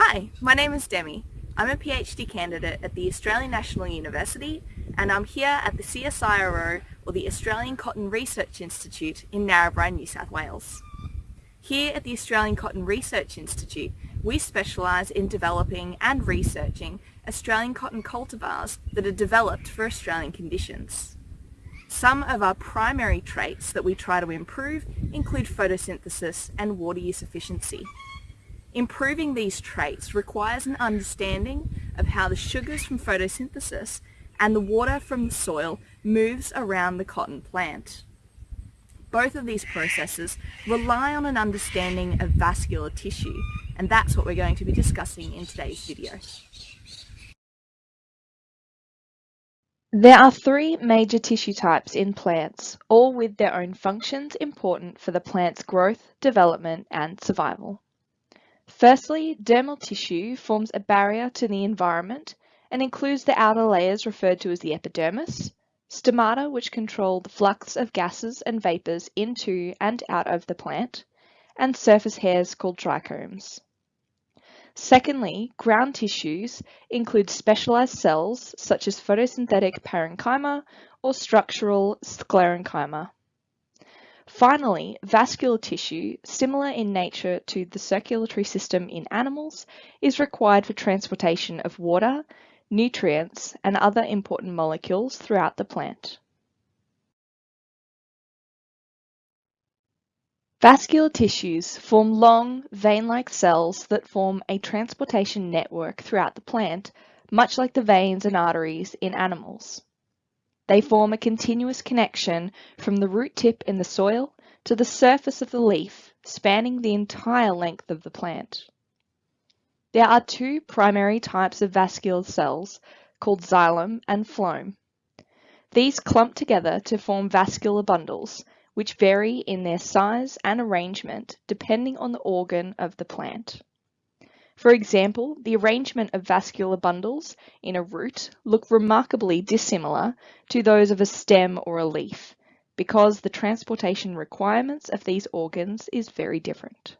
Hi, my name is Demi. I'm a PhD candidate at the Australian National University and I'm here at the CSIRO or the Australian Cotton Research Institute in Narrabri, New South Wales. Here at the Australian Cotton Research Institute, we specialise in developing and researching Australian cotton cultivars that are developed for Australian conditions. Some of our primary traits that we try to improve include photosynthesis and water use efficiency. Improving these traits requires an understanding of how the sugars from photosynthesis and the water from the soil moves around the cotton plant. Both of these processes rely on an understanding of vascular tissue, and that's what we're going to be discussing in today's video. There are three major tissue types in plants, all with their own functions important for the plant's growth, development and survival. Firstly, dermal tissue forms a barrier to the environment and includes the outer layers referred to as the epidermis, stomata which control the flux of gases and vapours into and out of the plant, and surface hairs called trichomes. Secondly, ground tissues include specialized cells such as photosynthetic parenchyma or structural sclerenchyma. Finally, vascular tissue, similar in nature to the circulatory system in animals, is required for transportation of water, nutrients, and other important molecules throughout the plant. Vascular tissues form long, vein-like cells that form a transportation network throughout the plant, much like the veins and arteries in animals. They form a continuous connection from the root tip in the soil to the surface of the leaf, spanning the entire length of the plant. There are two primary types of vascular cells called xylem and phloem. These clump together to form vascular bundles, which vary in their size and arrangement depending on the organ of the plant. For example, the arrangement of vascular bundles in a root look remarkably dissimilar to those of a stem or a leaf because the transportation requirements of these organs is very different.